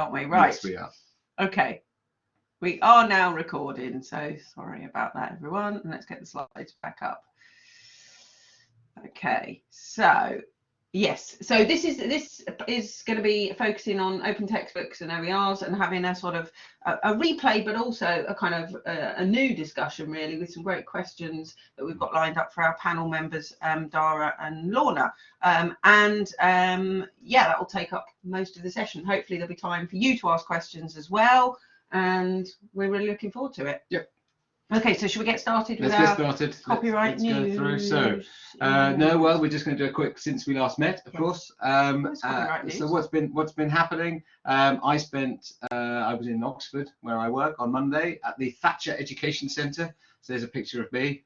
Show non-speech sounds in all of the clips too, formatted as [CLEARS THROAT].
aren't we? Right. Yes, we are. Okay. We are now recording, so sorry about that, everyone. And let's get the slides back up. Okay, so yes, so this is this is going to be focusing on open textbooks and OERs and having a sort of a, a replay, but also a kind of a, a, new discussion really with some great questions that we've got lined up for our panel members, um, Dhara and Lorna. Um, and um, yeah, that will take up most of the session. Hopefully there'll be time for you to ask questions as well and we're really looking forward to it. Yep. Okay, so should we get started with Let's get started. copyright let's, let's news? go through. So, uh, no, well, we're just going to do a quick since we last met, of Yeah. course. Um, uh, so what's been what's been happening? Um, I spent uh, I was in Oxford where I work on Monday at the Thatcher Education Centre. So there's a picture of me.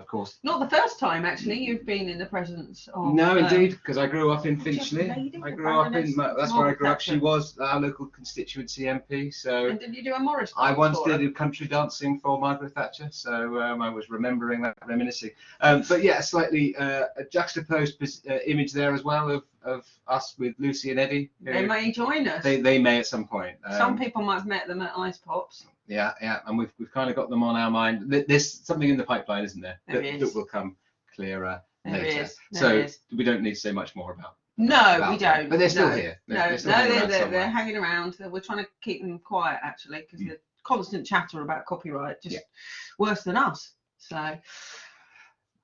Of course. Not the first time actually you've been in the presence of. No, um, indeed, because I grew up in Finchley. I grew up in Baroness that's where I grew up. She was our local constituency MP. So And did you do a Morris? I once did her? did country dancing for Margaret Thatcher, so um, I was remembering that reminiscing. Um, but yeah, a slightly uh, a juxtaposed uh, image there as well of, of us with Lucy and Eddie. They may join us. they, they may at some point. Um, Some people might have met them at Icepops. Yeah, yeah, and we've we've kind of got them on our mind. There's something in the pipeline, isn't there? There that, is. that will come clearer There later. is, so is. we don't need to say much more about. No, about we don't. But they're still no. here. They're, No, they're still no, hanging they're, around they're, they're hanging around. We're trying to keep them quiet actually because Mm. the constant chatter about copyright just Yeah. worse than us. So,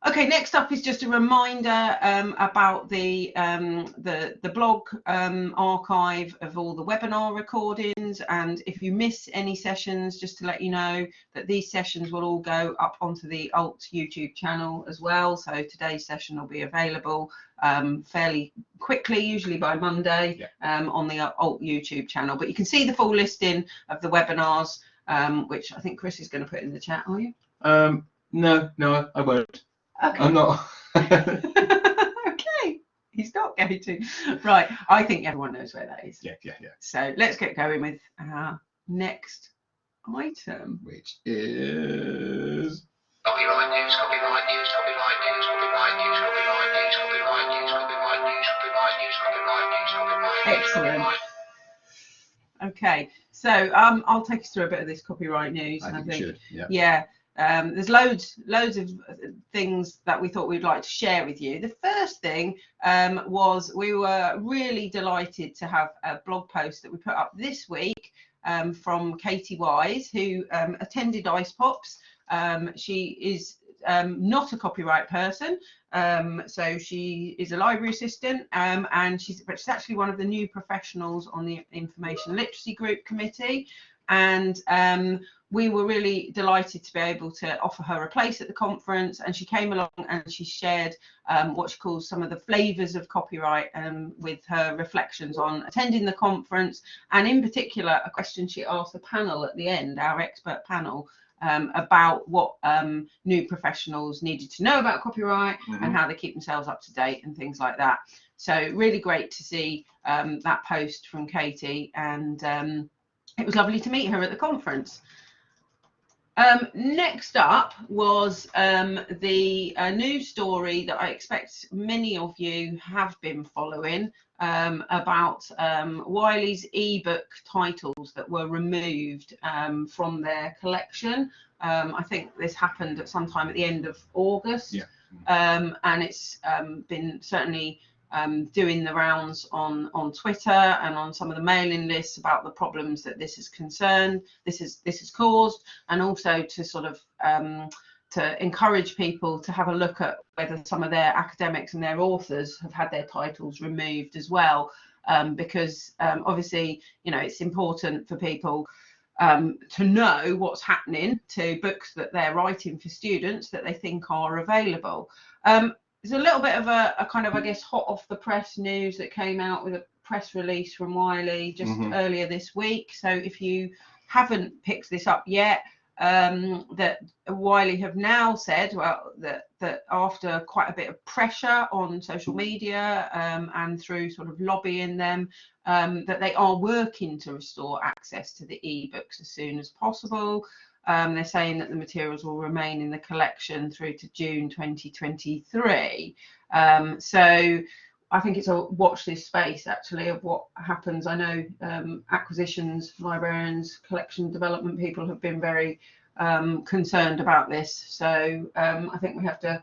okay, next up is just a reminder um, about the um, the the blog um, archive of all the webinar recordings. And if you miss any sessions, just to let you know that these sessions will all go up onto the Alt YouTube channel as well. So today's session will be available um, fairly quickly, usually by Monday, Yeah. um, on the Alt YouTube channel. But you can see the full listing of the webinars, um, which I think Chris is going to put in the chat. Are you? Um, no, no, I won't. Okay. I'm not. [LAUGHS] okay. He's not going to. Right. I think everyone knows where that is. yeah, yeah, yeah. So let's get going with our next item. Which is Copyright news, copyright news, copyright news, copyright news, copyright news, copyright news, copyright news, copyright news, copyright news, copyright news, Excellent. copyright Okay. So um, I'll take us through a bit of this copyright news. I and think you should. Yeah. yeah um, there's loads loads of things that we thought we'd like to share with you. The first thing um, was we were really delighted to have a blog post that we put up this week um, from katie wise who um, attended Icepops. Um, she is um, not a copyright person so she is a library assistant and she's, but she's actually one of the new professionals on the information literacy group committee and um, we were really delighted to be able to offer her a place at the conference. And she came along and she shared um, what she calls some of the flavors of copyright um, with her reflections on attending the conference. And in particular a question she asked the panel at the end our expert panel um, about what um, new professionals needed to know about copyright Mhm. and how they keep themselves up to date and things like that. So really great to see um, that post from katie. And um, it was lovely to meet her at the conference um, next up was um, the uh, news story that I expect many of you have been following um, about um, Wiley's ebook titles that were removed um, from their collection. Um, I think this happened at some time at the end of August, Yeah. um, and it's um, been certainly um, doing the rounds on on Twitter and on some of the mailing lists about the problems that this is concerned, this is this has caused, and also to sort of um, to encourage people to have a look at whether some of their academics and their authors have had their titles removed as well, um, because um, obviously you know it's important for people um, to know what's happening to books that they're writing for students that they think are available. Um, there's a little bit of a, a kind of, I guess, hot off the press news that came out with a press release from Wiley just Mhm. earlier this week. So if you haven't picked this up yet, um, that Wiley have now said, well, that that after quite a bit of pressure on social media um, and through sort of lobbying them, um, that they are working to restore access to the ebooks as soon as possible. Um, they're saying that the materials will remain in the collection through to June 2023. Um, so I think it's a watch this space actually of what happens. I know um, acquisitions, librarians, collection development people have been very um, concerned about this. So um, I think we have to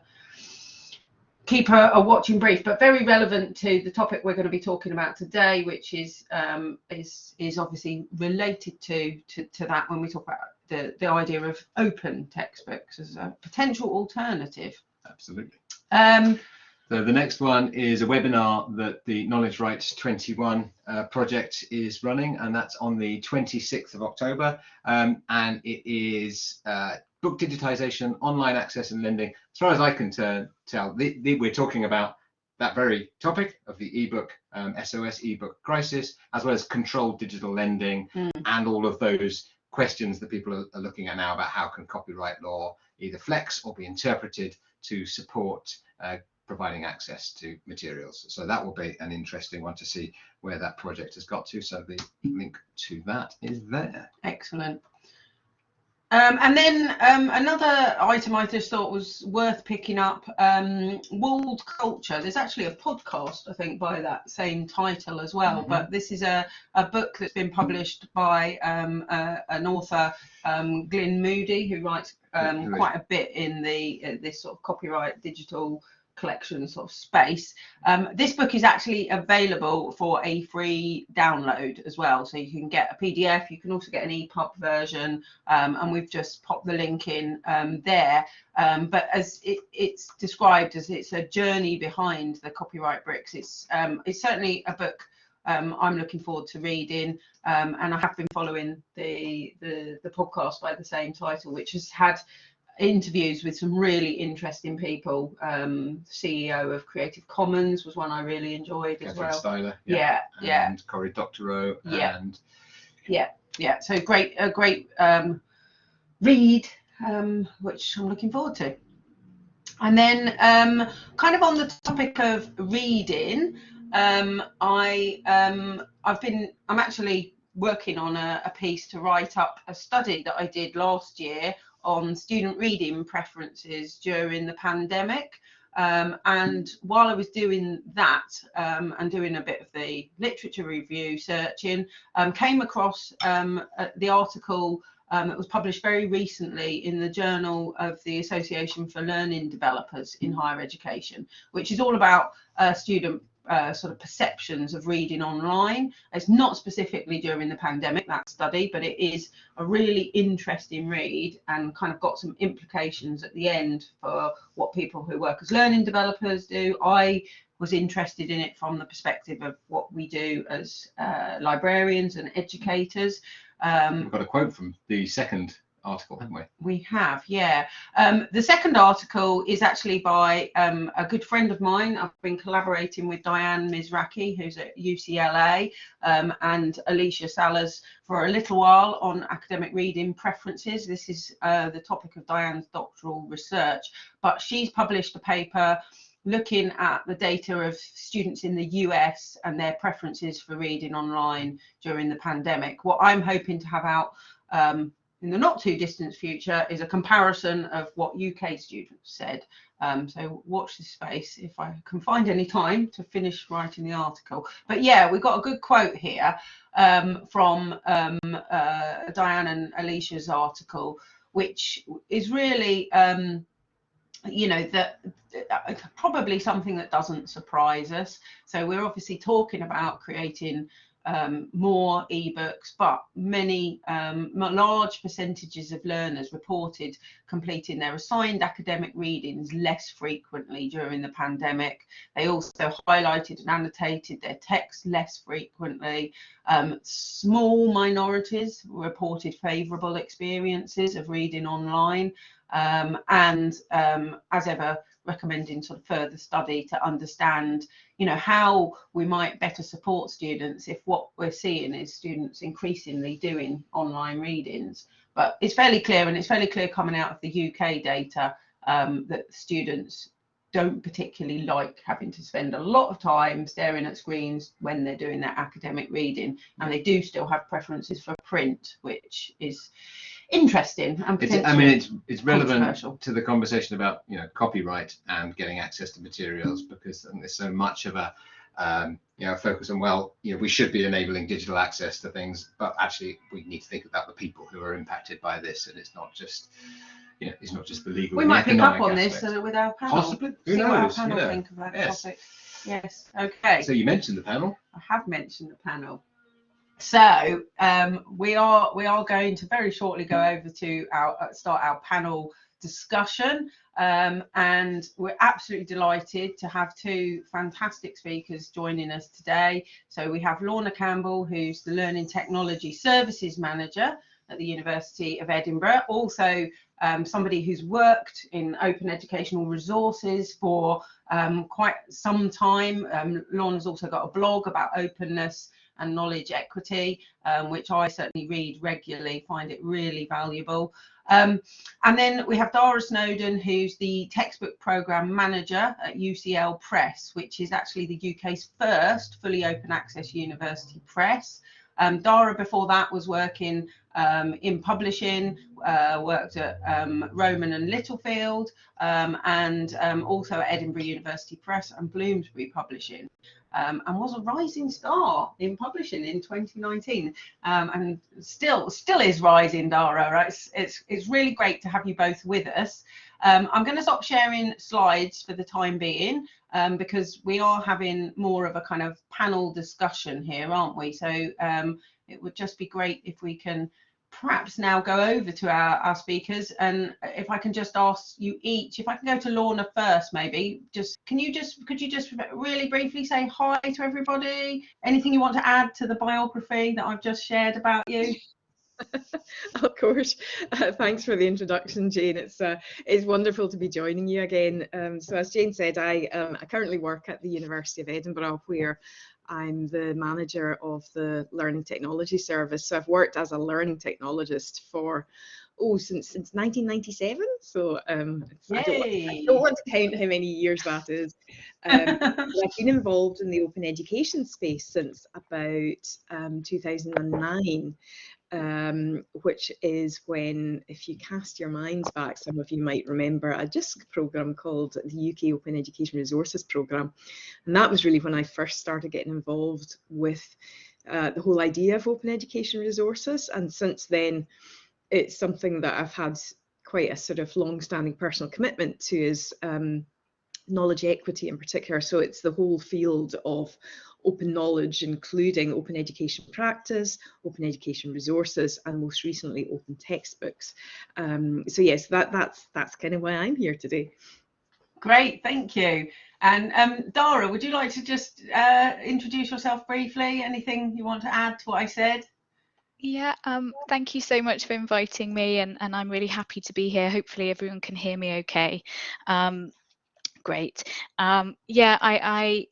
keep a, a, watching brief, but very relevant to the topic we're going to be talking about today, which is um, is is obviously related to, to to that when we talk about the the idea of open textbooks as a potential alternative. Absolutely. Um, so the next one is a webinar that the Knowledge Rights 21 uh, project is running, and that's on the 26th of October. Um, and it is uh, book digitization, online access and lending. As far as I can tell, the, the, we're talking about that very topic of the ebook um, SOS ebook crisis, as well as controlled digital lending mm. and all of those questions that people are, are looking at now about how can copyright law either flex or be interpreted to support uh, providing access to materials. So that will be an interesting one to see where that project has got to. So the link to that is there. Excellent. Um, and then um, another item I just thought was worth picking up, um, Walled Culture. There's actually a podcast, I think, by that same title as well. Mm -hmm. But this is a, a book that's been published by um, uh, an author, um, Glyn Moody, who writes um, quite a bit in the uh, this sort of copyright digital collection sort of space. Um, this book is actually available for a free download as well. So you can get a PDF, you can also get an EPUB version, um, and we've just popped the link in um, there. Um, but as it, it's described as it's a journey behind the copyright bricks, it's, um, it's certainly a book um, I'm looking forward to reading. Um, and I have been following the, the, the podcast by the same title, which has had interviews with some really interesting people. Um, CEO of Creative Commons was one I really enjoyed as Catherine well. Stihler, yeah, yeah, and Cory Doctorow, yeah. and yeah, yeah. So great, a great um, read, um, which I'm looking forward to. And then, um, kind of on the topic of reading, um, I um, I've been I'm actually working on a, a piece to write up a study that I did last year on student reading preferences during the pandemic. Um, and while I was doing that um, and doing a bit of the literature review searching, um, came across um, uh, the article um, that was published very recently in the Journal of the Association for Learning Developers in Higher Education, which is all about uh, student uh, sort of perceptions of reading online. It's not specifically during the pandemic, that study, but it is a really interesting read and kind of got some implications at the end for what people who work as learning developers do. I was interested in it from the perspective of what we do as uh, librarians and educators. Um, We've got a quote from the second article, haven't we? We have, yeah. Um, the second article is actually by um, a good friend of mine. I've been collaborating with Diane Mizrachi, who's at UCLA, um, and Alicia Salaz for a little while on academic reading preferences. This is uh, the topic of Diane's doctoral research, but she's published a paper looking at the data of students in the US and their preferences for reading online during the pandemic. What I'm hoping to have out um, in the not too distant future is a comparison of what UK students said. Um, so watch this space if I can find any time to finish writing the article. But yeah, we've got a good quote here um, from um, uh, Diane and Alicia's article, which is really, um, you know, that uh, probably something that doesn't surprise us. So we're obviously talking about creating um, more ebooks, but many um, large percentages of learners reported completing their assigned academic readings less frequently during the pandemic. They also highlighted and annotated their text less frequently. Um, small minorities reported favourable experiences of reading online. Um, and um, as ever, recommending sort of further study to understand, you know, how we might better support students if what we're seeing is students increasingly doing online readings. But it's fairly clear, and it's fairly clear coming out of the UK data um, that students don't particularly like having to spend a lot of time staring at screens when they're doing their academic reading, and they do still have preferences for print, which is interesting and potentially I mean, it's it's relevant to the conversation about you know copyright and getting access to materials because there's so much of a um, you know focus on well you know we should be enabling digital access to things, but actually we need to think about the people who are impacted by this, and it's not just you know it's not just the legal. we might pick up on this aspect. uh, with our panel. Possibly, who See what our knows? You know. think that Yes. topic. Yes. Okay. So you mentioned the panel. I have mentioned the panel. So um, we are we are going to very shortly go over to our uh, start our panel discussion, um, and we're absolutely delighted to have two fantastic speakers joining us today. So we have Lorna Campbell, who's the Learning Technology Services Manager at the University of Edinburgh, also um, somebody who's worked in open educational resources for um, quite some time. Um, Lorna's also got a blog about openness and knowledge equity, um, which I certainly read regularly, find it really valuable. Um, and then we have Dhara Snowden, who's the textbook program manager at UCL Press, which is actually the UK's first fully open access university press. Um, Dhara before that was working um, in publishing, uh, worked at um, Rowman and Littlefield, um, and um, also at Edinburgh University Press and Bloomsbury Publishing, um, and was a rising star in publishing in 2019, um, and still still is rising, Dhara. Right? It's, it's it's really great to have you both with us. I'm going to stop sharing slides for the time being um, because we are having more of a kind of panel discussion here, aren't we? So um, it would just be great if we can perhaps now go over to our, our speakers and if I can just ask you each, if I can go to Lorna first, maybe just can you just could you just really briefly say hi to everybody? Anything you want to add to the biography that I've just shared about you? [LAUGHS] of course. Uh, thanks for the introduction, Jane. It's uh, it's wonderful to be joining you again. Um, so as Jane said, I um, I currently work at the University of Edinburgh, where I'm the manager of the Learning Technology Service. So I've worked as a learning technologist for oh since since 1997. So um, I don't, want, I don't want to count how many years that is. Um, [LAUGHS] I've been involved in the open education space since about um, 2009, um, which is when, if you cast your minds back, some of you might remember a JISC program called the UK Open Education Resources Program. And that was really when I first started getting involved with uh, the whole idea of open education resources. And since then, it's something that I've had quite a sort of long-standing personal commitment to is um, knowledge equity in particular. So it's the whole field of open knowledge, including open education practice, open education resources, and most recently open textbooks. Um, so yes, that that's that's kind of why I'm here today. Great, thank you. And um, Dhara, would you like to just uh, introduce yourself briefly? Anything you want to add to what I said? Yeah, um, thank you so much for inviting me, and, and I'm really happy to be here. Hopefully, everyone can hear me okay. Um, great. Um, yeah, I, I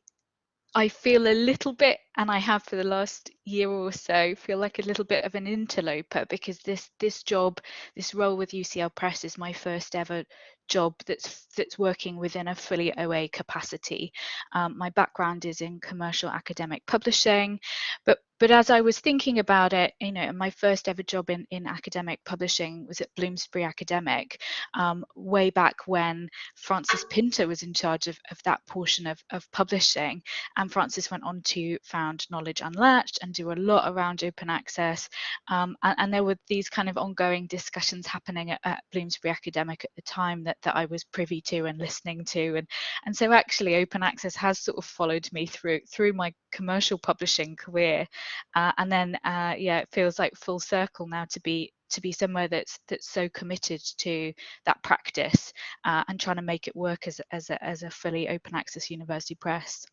I feel a little bit, and I have for the last year or so, feel like a little bit of an interloper because this this job, this role with UCL Press is my first ever job that's that's working within a fully OA capacity. Um, my background is in commercial academic publishing, but but as I was thinking about it, you know, my first ever job in, in academic publishing was at Bloomsbury Academic, um, way back when Frances Pinter was in charge of, of that portion of, of publishing. And Frances went on to found Knowledge Unlatched and do a lot around open access. Um, and, and, there were these kind of ongoing discussions happening at, at, Bloomsbury Academic at the time that, that I was privy to and listening to. And, and so actually open access has sort of followed me through through my commercial publishing career. Uh, and then uh, yeah, it feels like full circle now to be to be somewhere that's that's so committed to that practice uh, and trying to make it work as as a, as a fully open access university press.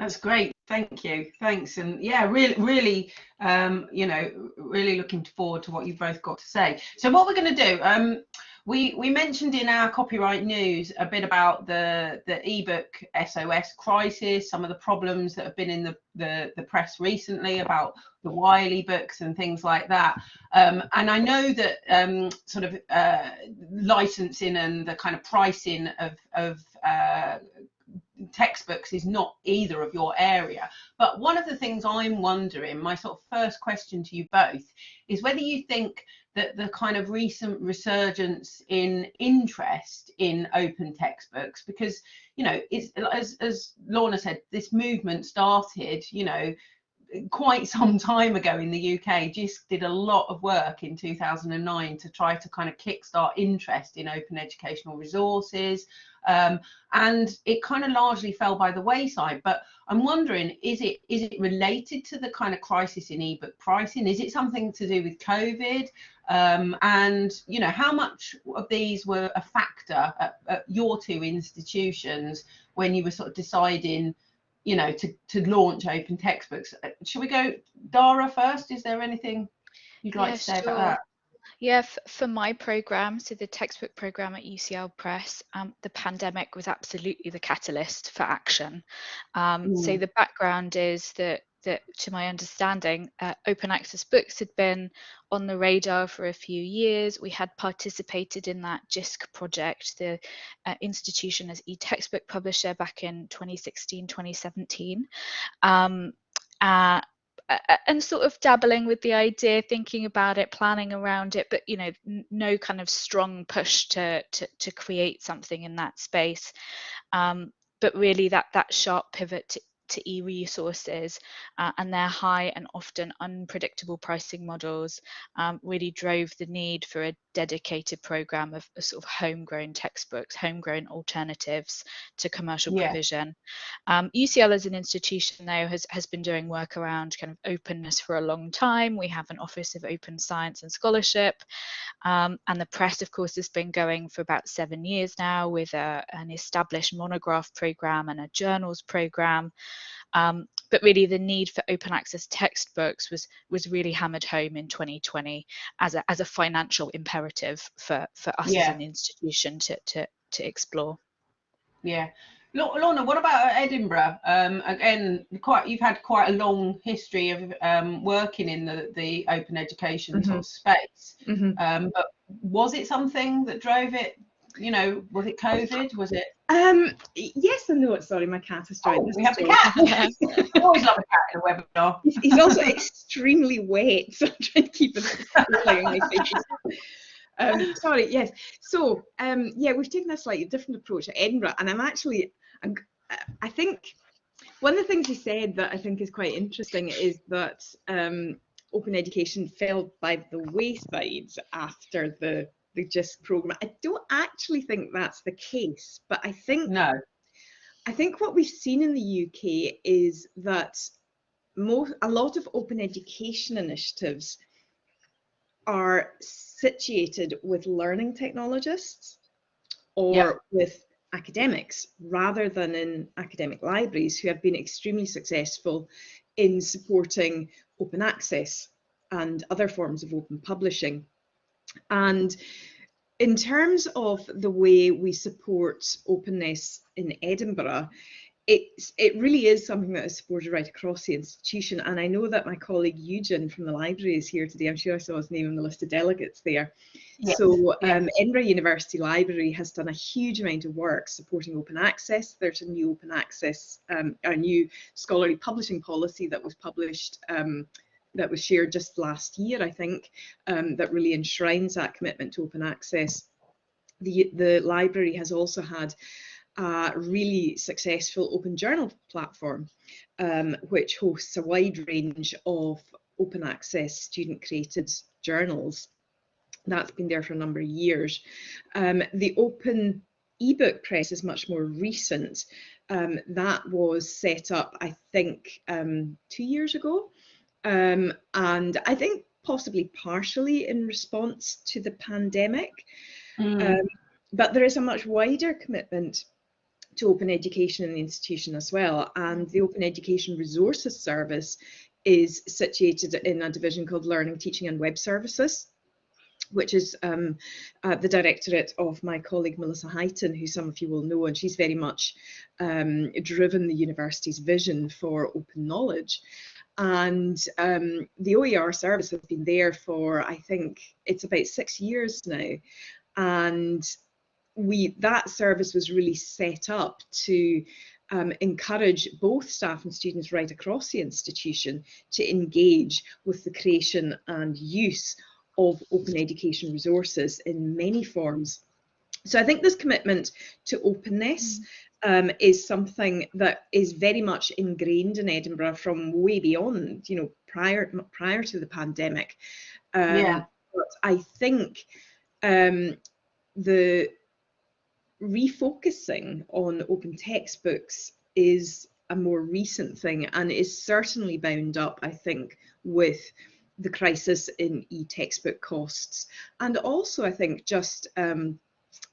That's great. Thank you. Thanks. And yeah, really, really, um, you know, really looking forward to what you've both got to say. So what we're going to do, um, we we mentioned in our copyright news a bit about the the ebook SOS crisis, some of the problems that have been in the the, the press recently about the Wiley books and things like that. Um, and I know that um, sort of uh, licensing and the kind of pricing of of uh, textbooks is not either of your area. But one of the things I'm wondering, my sort of first question to you both, is whether you think that the kind of recent resurgence in interest in open textbooks, because you know, as as Lorna said, this movement started, you know, quite some time ago in the UK, JISC did a lot of work in 2009 to try to kind of kickstart interest in open educational resources. Um, and it kind of largely fell by the wayside. But I'm wondering, is it is it related to the kind of crisis in ebook pricing? Is it something to do with COVID? Um, and you know, how much of these were a factor at, at your two institutions when you were sort of deciding? You know, to, to launch open textbooks. Uh, should we go Dhara first? Is there anything you'd like yeah, to say sure. about that? Yeah, for my program, so the textbook program at UCL Press, um, the pandemic was absolutely the catalyst for action. Um, mm. So the background is that that, to my understanding, uh, open access books had been on the radar for a few years. We had participated in that JISC project, the uh, institution as e-textbook publisher back in 2016, 2017. Um, uh, and sort of dabbling with the idea, thinking about it, planning around it, but you know, no kind of strong push to to, to create something in that space. Um, but really, that that sharp pivot to to e-resources uh, and their high and often unpredictable pricing models um, really drove the need for a dedicated program of, sort of homegrown textbooks, homegrown alternatives to commercial yeah. provision. Um, UCL as an institution though has, has been doing work around kind of openness for a long time. We have an Office of Open Science and Scholarship um, and the press of course has been going for about seven years now with a, an established monograph program and a journals program. Um, but really the need for open access textbooks was was really hammered home in 2020 as a, as a financial imperative for, for us yeah. as an institution to, to, to explore. Yeah. Lorna, what about Edinburgh? Um, again, quite you've had quite a long history of um, working in the, the open education mm -hmm. sort of space. Mm -hmm. um, but was it something that drove it you know, was it COVID? Was it? Um, yes and no. Sorry, my cat has joined. Oh, we have the cat. [LAUGHS] always love a cat in a webinar. He's, he's also extremely wet, [LAUGHS] so I'm trying to keep it on my face. Um, sorry, yes. So, um, yeah, we've taken a slightly different approach at Edinburgh, and I'm actually, I'm, I think, one of the things he said that I think is quite interesting is that um, open education fell by the wayside after the the JISC program. I don't actually think that's the case, but I think no. I think what we've seen in the UK is that most a lot of open education initiatives are situated with learning technologists or yeah. with academics rather than in academic libraries who have been extremely successful in supporting open access and other forms of open publishing. And in terms of the way we support openness in Edinburgh, it's, it really is something that is supported right across the institution. And I know that my colleague Eugen from the library is here today. I'm sure I saw his name on the list of delegates there. Yes. So um, Edinburgh University Library has done a huge amount of work supporting open access. There's a new open access, um, a new scholarly publishing policy that was published um, that was shared just last year, I think, um, that really enshrines that commitment to open access. The, the library has also had a really successful open journal platform, um, which hosts a wide range of open access student created journals. That's been there for a number of years. Um, the open ebook press is much more recent. Um, that was set up, I think, um, two years ago. Um, and I think possibly partially in response to the pandemic. Mm. Um, but there is a much wider commitment to open education in the institution as well. And the Open Education Resources Service is situated in a division called Learning, Teaching and Web Services. which is um, uh, the directorate of my colleague Melissa Highton, who some of you will know, and she's very much um, driven the university's vision for open knowledge. And um, the OER service has been there for, I think, it's about six years now. And we that service was really set up to um, encourage both staff and students right across the institution to engage with the creation and use of open education resources in many forms. So I think this commitment to openness um, is something that is very much ingrained in Edinburgh from way beyond, you know, prior prior to the pandemic. Um, Yeah. But I think um, the refocusing on open textbooks is a more recent thing and is certainly bound up, I think, with the crisis in e-textbook costs. And also, I think, just um,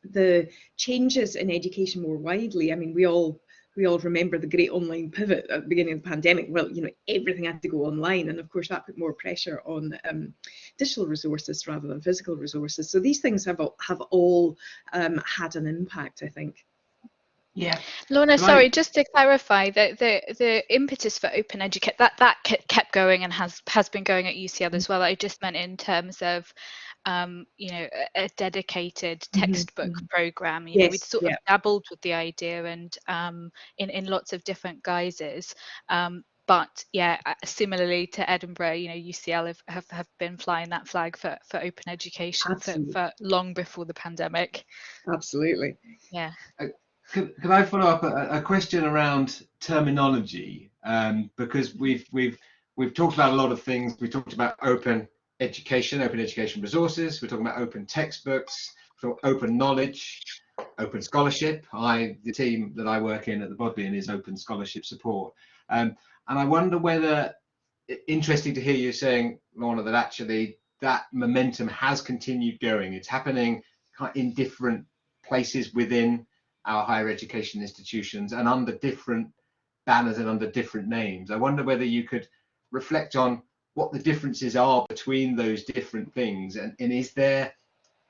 the changes in education more widely. I mean, we all we all remember the great online pivot at the beginning of the pandemic. Well, you know, everything had to go online, and of course that put more pressure on um, digital resources rather than physical resources. So these things have all, have all um, had an impact, I think. Yeah. Lorna, sorry, just to clarify, the the the impetus for Open Educate that that kept going and has has been going at UCL as well. I just meant in terms of, um, you know, a, a dedicated Mhm, textbook mhm. program. You know, we'd sort yeah. of dabbled with the idea and um, in in lots of different guises. Um, but yeah, similarly to Edinburgh, you know, UCL have, have, have been flying that flag for, for open education for, for long before the pandemic. Absolutely. Yeah. Could I follow up a, a question around terminology? Um, because we've we've we've talked about a lot of things. We talked about open education, open education resources. We're talking about open textbooks, open knowledge, open scholarship. I the team that I work in at the Bodleian is open scholarship support. Um, and I wonder whether interesting to hear you saying, Lorna, that actually that momentum has continued going. It's happening in different places within our higher education institutions and under different banners and under different names. I wonder whether you could reflect on what the differences are between those different things and, and is there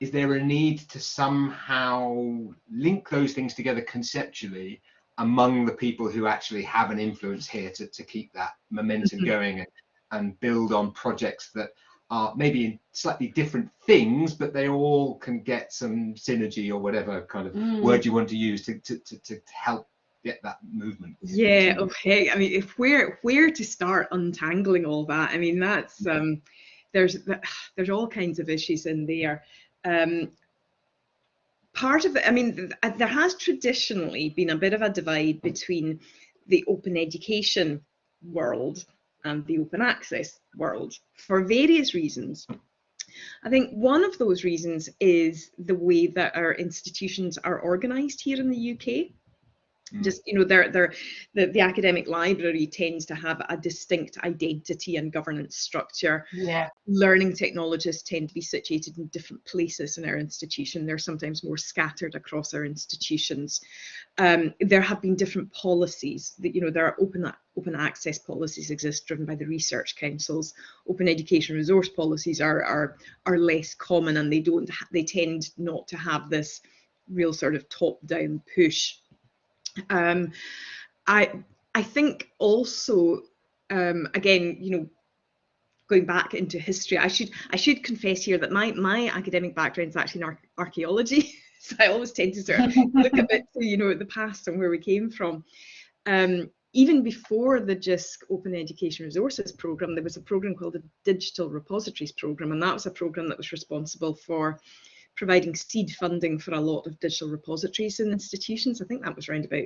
is there a need to somehow link those things together conceptually among the people who actually have an influence here to, to keep that momentum Mhm. going and, and build on projects that are maybe in slightly different things, but they all can get some synergy or whatever kind of Mm. word you want to use to, to, to, to help get that movement. Yeah, okay. I mean, if where where to start untangling all that? I mean, that's um, there's [SIGHS] there's all kinds of issues in there. Um, part of it, I mean, there has traditionally been a bit of a divide between the open education world and the open access world for various reasons. I think one of those reasons is the way that our institutions are organised here in the UK Mm. just you know they're, they're, the, the academic library tends to have a distinct identity and governance structure Yeah. learning technologists tend to be situated in different places in our institution they're sometimes more scattered across our institutions um, there have been different policies that you know there are open open access policies exist driven by the research councils. Open education resource policies are are are less common and they don't, they tend not to have this real sort of top down push. Um, I I think also um, again you know going back into history I should I should confess here that my my academic background is actually in ar- archaeology [LAUGHS] [LAUGHS] so I always tend to sort of look a bit to you know at the past and where we came from um, even before the JISC Open Education Resources Programme, there was a programme called the Digital Repositories Programme, and that was a programme that was responsible for providing seed funding for a lot of digital repositories in institutions. I think that was around about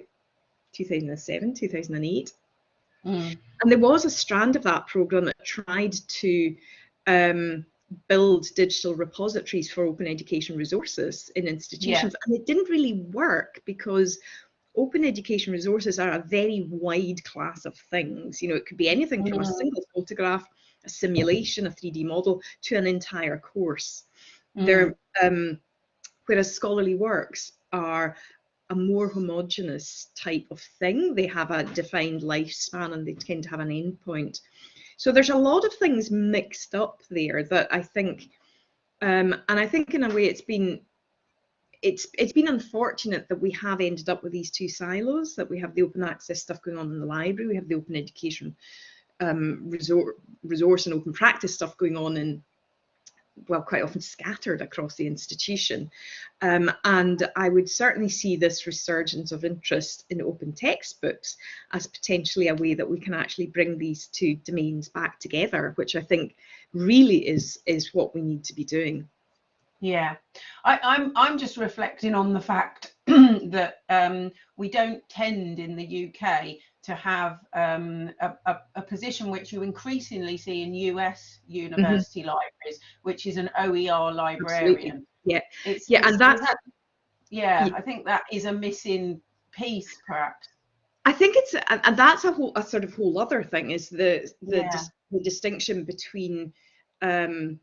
2007, 2008. Mm. And there was a strand of that programme that tried to um, build digital repositories for open education resources in institutions. And it didn't really work because open education resources are a very wide class of things. You know, it could be anything from a Mm. single photograph, a simulation, a 3D model, to an entire course. Mm. They're, um, whereas scholarly works are a more homogenous type of thing. They have a defined lifespan and they tend to have an endpoint. So there's a lot of things mixed up there that I think Um, and I think in a way it's been it's it's been unfortunate that we have ended up with these two silos that we have the open access stuff going on in the library we have the open education um, resource, resource and open practice stuff going on in well quite often scattered across the institution um, and I would certainly see this resurgence of interest in open textbooks as potentially a way that we can actually bring these two domains back together which I think really is is what we need to be doing. Yeah, I, I'm I'm just reflecting on the fact [CLEARS THROAT] that um, we don't tend in the UK to have um, a, a, a, position which you increasingly see in US university mm-hmm. libraries, which is an OER librarian. Absolutely. Yeah, it's, yeah, it's, and that's that, yeah, yeah, I think that is a missing piece, perhaps. I think it's and that's a whole a sort of whole other thing is the the, yeah. dis, the distinction between um,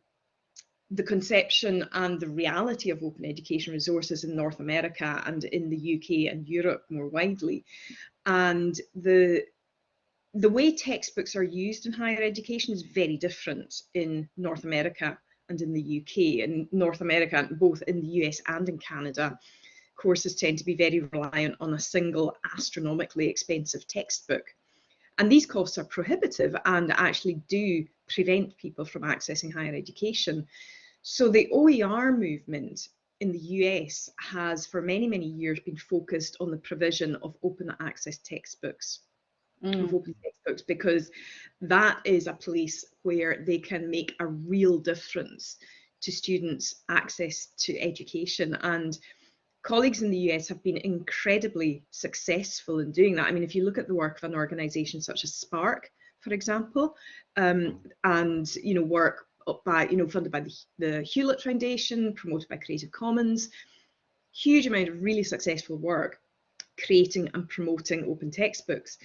the conception and the reality of open education resources in North America and in the UK and Europe more widely. And the the way textbooks are used in higher education is very different in North America and in the UK. In North America, both in the US and in Canada, courses tend to be very reliant on a single astronomically expensive textbook. And these costs are prohibitive and actually do prevent people from accessing higher education. So the OER movement in the US has for many, many years been focused on the provision of open access textbooks. Mm. Of open textbooks because that is a place where they can make a real difference to students' access to education. And colleagues in the US have been incredibly successful in doing that. I mean, if you look at the work of an organization such as SPARC, for example, um, and you know work by you know funded by the, the Hewlett Foundation, promoted by Creative Commons. Huge amount of really successful work creating and promoting open textbooks.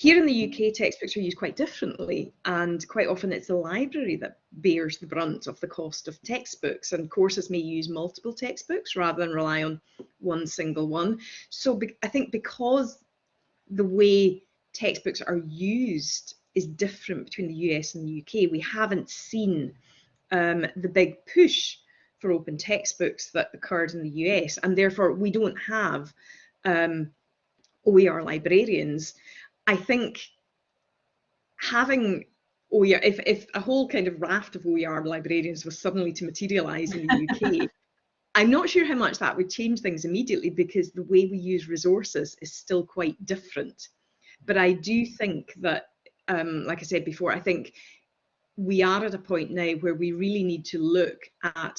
Here in the UK, textbooks are used quite differently, and quite often it's the library that bears the brunt of the cost of textbooks, and courses may use multiple textbooks rather than rely on one single one. So I think because the way textbooks are used is different between the US and the UK. We haven't seen um, the big push for open textbooks that occurred in the US, and therefore we don't have um, OER librarians. I think having OER, if, if a whole kind of raft of OER librarians was suddenly to materialize in the UK, [LAUGHS] I'm not sure how much that would change things immediately because the way we use resources is still quite different. But I do think that um, like I said before, I think we are at a point now where we really need to look at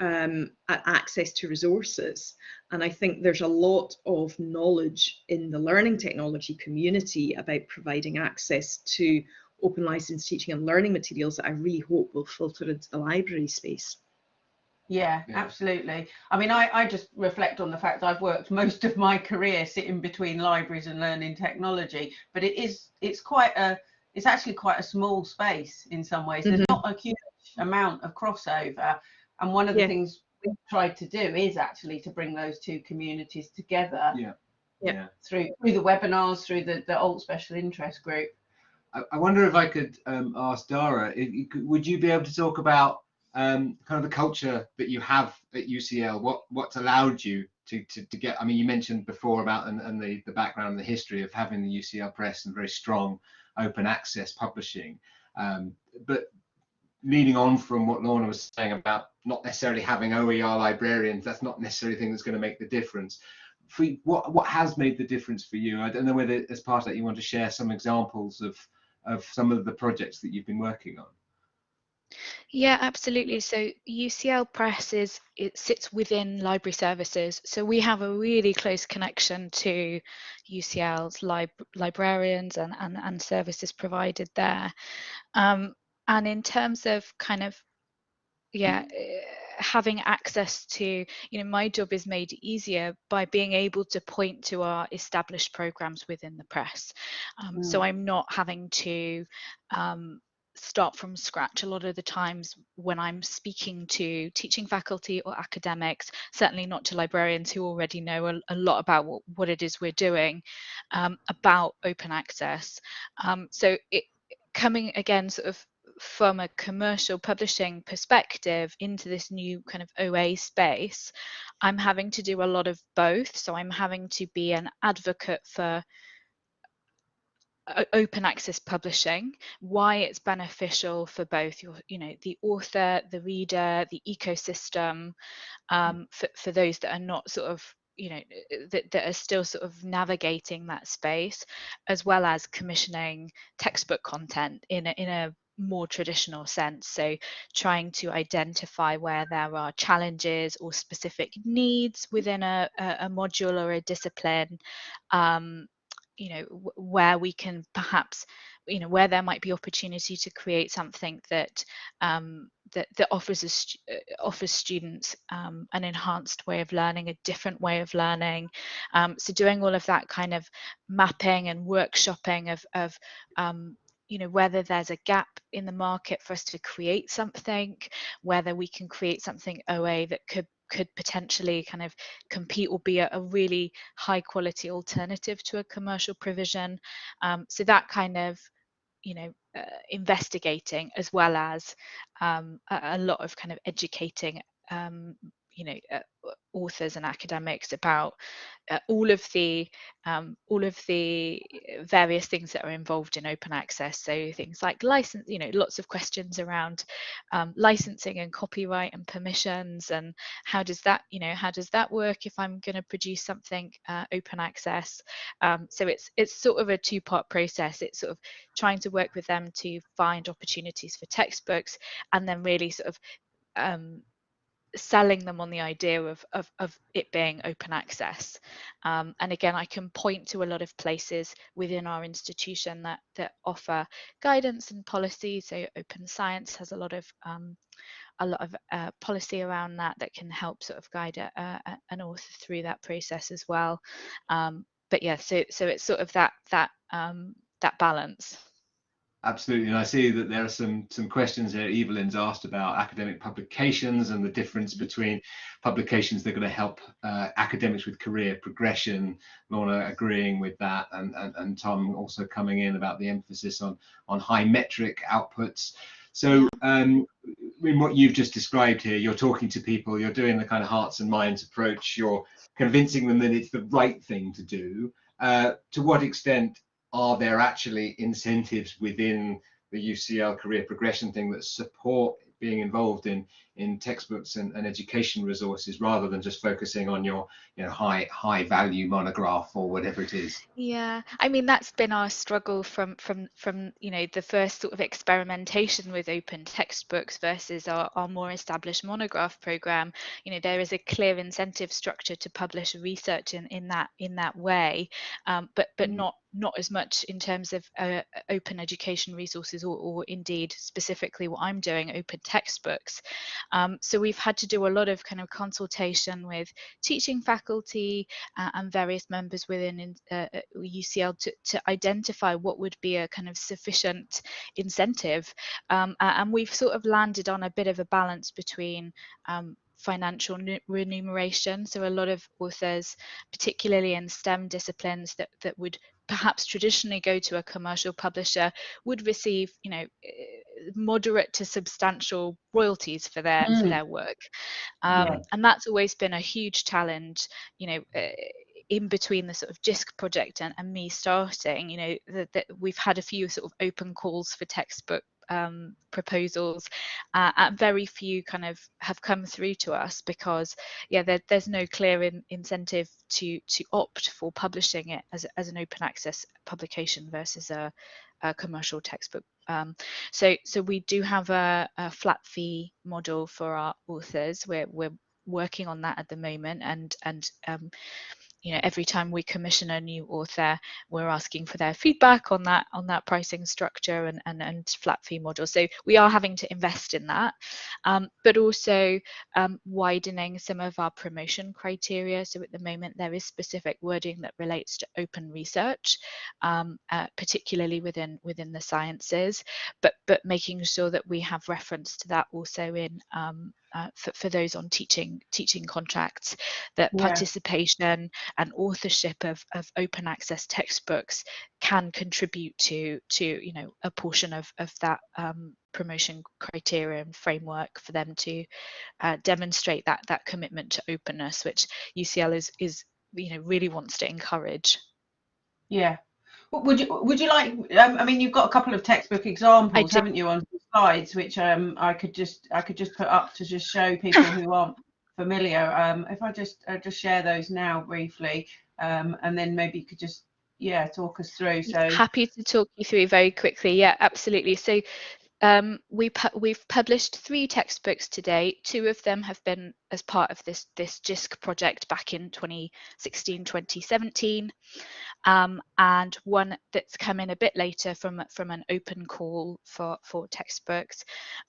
um, at access to resources. And I think there's a lot of knowledge in the learning technology community about providing access to open license teaching and learning materials that I really hope will filter into the library space. Yeah, yeah, absolutely. I mean, I, I just reflect on the fact I've worked [LAUGHS] most of my career sitting between libraries and learning technology, but it is it's quite a it's actually quite a small space in some ways. There's mm-hmm. not a huge amount of crossover, and one of the yeah. things we've tried to do is actually to bring those two communities together. Yeah. Yeah. Through through the webinars, through the the alt special interest group. I, I wonder if I could um, ask Dhara, if you could, would you be able to talk about um, kind of the culture that you have at UCL, what what's allowed you to, to, to get, I mean, you mentioned before about and, and the, the background and the history of having the UCL Press and very strong open access publishing. Um, but leading on from what Lorna was saying about not necessarily having OER librarians, that's not necessarily the thing that's going to make the difference. For what what has made the difference for you? I don't know whether as part of that you want to share some examples of of some of the projects that you've been working on. Yeah, absolutely. So UCL Press is it sits within library services. So we have a really close connection to UCL's lib librarians and, and, and services provided there. Um, and in terms of kind of, yeah, eh, having access to, you know, my job is made easier by being able to point to our established programs within the press. Um, mm. So I'm not having to um, start from scratch a lot of the times when I'm speaking to teaching faculty or academics, certainly not to librarians who already know a, a lot about what, what, it is we're doing um, about open access. Um, so it coming again sort of from a commercial publishing perspective into this new kind of OA space, I'm having to do a lot of both. So I'm having to be an advocate for open access publishing why it's beneficial for both your you know the author the reader the ecosystem um, for, for those that are not sort of you know that, that are still sort of navigating that space as well as commissioning textbook content in a, in a more traditional sense. So trying to identify where there are challenges or specific needs within a, a, module or a discipline um, you know where we can perhaps you know where there might be opportunity to create something that um, that, that offers us uh, offers students um, an enhanced way of learning a different way of learning. Um, so doing all of that kind of mapping and workshopping of, of um, you know whether there's a gap in the market for us to create something whether we can create something oa that could could potentially kind of compete or be a, a really high quality alternative to a commercial provision. Um, so that kind of you know uh, investigating as well as um, a, a, lot of kind of educating um, you know uh, authors and academics about uh, all of the um, all of the various things that are involved in open access. So things like license you know lots of questions around um, licensing and copyright and permissions and how does that you know how does that work if I'm going to produce something uh, open access? Um, so it's it's sort of a two-part process. It's sort of trying to work with them to find opportunities for textbooks and then really sort of um, selling them on the idea of, of, of it being open access. Um, and again, I can point to a lot of places within our institution that, that offer guidance and policy. So Open Science has a lot of um, a lot of uh, policy around that that can help sort of guide a, a, an author through that process as well. Um, but yeah, so so it's sort of that that um, that balance. Absolutely, and I see that there are some some questions here. Evelyn's asked about academic publications and the difference between publications that are going to help uh, academics with career progression. Lorna agreeing with that, and, and and Tom also coming in about the emphasis on on high metric outputs. So, um, in what you've just described here, you're talking to people, you're doing the kind of hearts and minds approach, you're convincing them that it's the right thing to do. Uh, to what extent are there actually incentives within the UCL career progression thing that support being involved in in textbooks and, and, education resources rather than just focusing on your you know high high value monograph or whatever it is yeah i mean that's been our struggle from from from you know the first sort of experimentation with open textbooks versus our, our more established monograph program you know there is a clear incentive structure to publish research in in that in that way um, but but mm. not not as much in terms of uh, open education resources or, or, indeed specifically what I'm doing, open textbooks. Um, so we've had to do a lot of kind of consultation with teaching faculty uh, and various members within uh, UCL to, to identify what would be a kind of sufficient incentive. Um, and we've sort of landed on a bit of a balance between um, financial remuneration. So a lot of authors, particularly in STEM disciplines that, that would perhaps traditionally go to a commercial publisher would receive you know eh, moderate to substantial royalties for their mm. for their work um, yeah. and that's always been a huge challenge you know uh, in between the sort of JISC project and, and me starting, you know, that, that we've had a few sort of open calls for textbook um, proposals uh, and very few kind of have come through to us because yeah there, there's no clear in, incentive to to opt for publishing it as, as an open access publication versus a, a commercial textbook. Um, so so we do have a, a flat fee model for our authors. We're, we're working on that at the moment and and um, you know every time we commission a new author we're asking for their feedback on that on that pricing structure and and, and flat fee model. So we are having to invest in that. Um, but also um, widening some of our promotion criteria. So at the moment there is specific wording that relates to open research um, uh, particularly within within the sciences. But but making sure that we have reference to that also in um, uh, for, for those on teaching teaching contracts that yeah. participation and authorship of, of open access textbooks can contribute to to you know a portion of of that um, promotion criteria and framework for them to uh, demonstrate that that commitment to openness, which UCL is is you know really wants to encourage. Yeah. Would you would you like? Um, I mean, you've got a couple of textbook examples, haven't you, on slides, which um, I could just I could just put up to just show people who [LAUGHS] aren't familiar. Um, if I just uh, just share those now briefly, um, and then maybe you could just yeah talk us through. So happy to talk you through very quickly. Yeah, absolutely. So um, we pu we've published three textbooks today. Two of them have been as part of this this JISC project back in 2016, 2017, um, and one that's come in a bit later from from an open call for for textbooks.